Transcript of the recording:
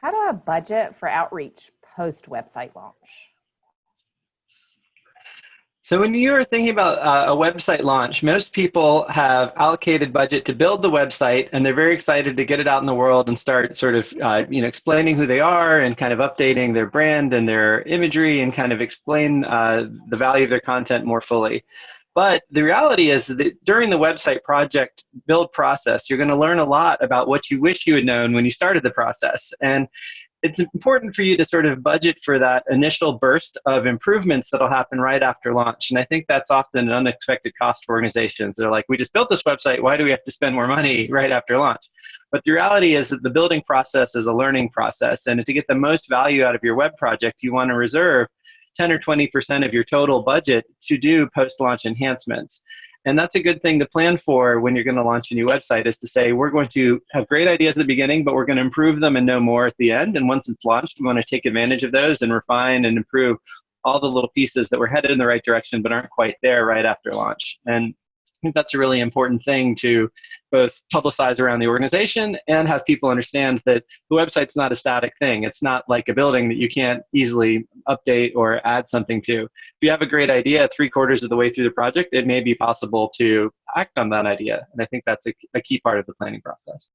How do I budget for outreach post website launch? So when you're thinking about uh, a website launch, most people have allocated budget to build the website, and they're very excited to get it out in the world and start sort of, uh, you know, explaining who they are and kind of updating their brand and their imagery and kind of explain uh, the value of their content more fully. But the reality is that during the website project build process, you're going to learn a lot about what you wish you had known when you started the process. And it's important for you to sort of budget for that initial burst of improvements that'll happen right after launch. And I think that's often an unexpected cost for organizations. They're like, we just built this website, why do we have to spend more money right after launch? But the reality is that the building process is a learning process. And to get the most value out of your web project, you want to reserve 10 or 20% of your total budget to do post-launch enhancements. And that's a good thing to plan for when you're going to launch a new website is to say, we're going to have great ideas at the beginning, but we're going to improve them and know more at the end. And once it's launched, we want to take advantage of those and refine and improve all the little pieces that were headed in the right direction but aren't quite there right after launch. And think that's a really important thing to both publicize around the organization and have people understand that the website's not a static thing. It's not like a building that you can't easily update or add something to. If you have a great idea three quarters of the way through the project, it may be possible to act on that idea. And I think that's a, a key part of the planning process.